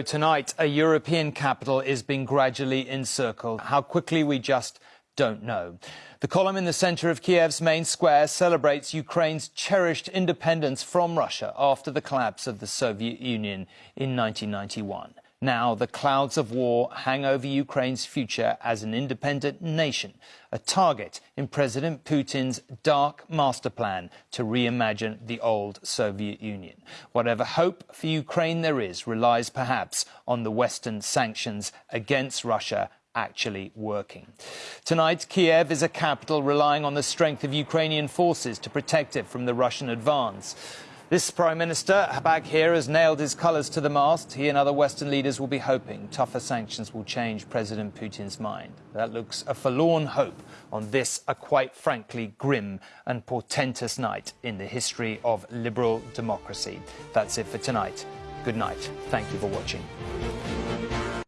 Tonight, a European capital is being gradually encircled. How quickly, we just don't know. The column in the center of Kiev's main square celebrates Ukraine's cherished independence from Russia after the collapse of the Soviet Union in 1991. Now, the clouds of war hang over Ukraine's future as an independent nation, a target in President Putin's dark master plan to reimagine the old Soviet Union. Whatever hope for Ukraine there is relies perhaps on the Western sanctions against Russia actually working. Tonight, Kiev is a capital relying on the strength of Ukrainian forces to protect it from the Russian advance. This Prime Minister back here has nailed his colours to the mast. He and other Western leaders will be hoping tougher sanctions will change President Putin's mind. That looks a forlorn hope on this, a quite frankly grim and portentous night in the history of liberal democracy. That's it for tonight. Good night. Thank you for watching.